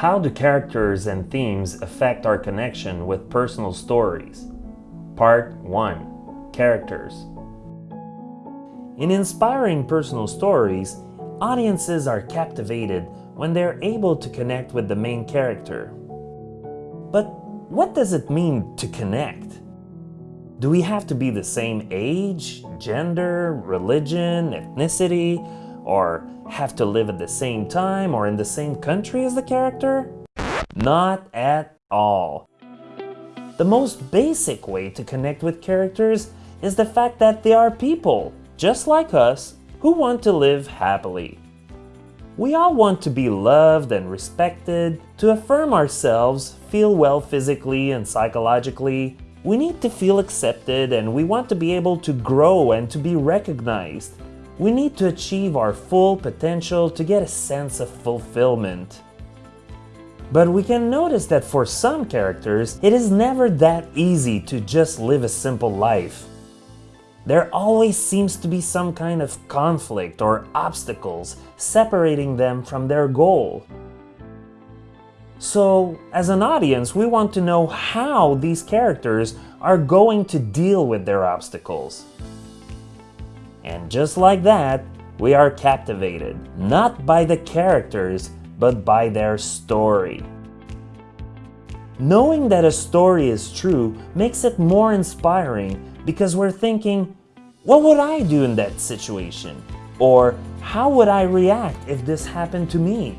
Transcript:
How do characters and themes affect our connection with personal stories? Part 1 Characters In inspiring personal stories, audiences are captivated when they're able to connect with the main character. But what does it mean to connect? Do we have to be the same age, gender, religion, ethnicity, or have to live at the same time or in the same country as the character? Not at all. The most basic way to connect with characters is the fact that they are people, just like us, who want to live happily. We all want to be loved and respected, to affirm ourselves, feel well physically and psychologically. We need to feel accepted and we want to be able to grow and to be recognized. We need to achieve our full potential to get a sense of fulfillment. But we can notice that for some characters, it is never that easy to just live a simple life. There always seems to be some kind of conflict or obstacles separating them from their goal. So, as an audience, we want to know how these characters are going to deal with their obstacles. And just like that, we are captivated, not by the characters, but by their story. Knowing that a story is true makes it more inspiring because we're thinking, what would I do in that situation? Or how would I react if this happened to me?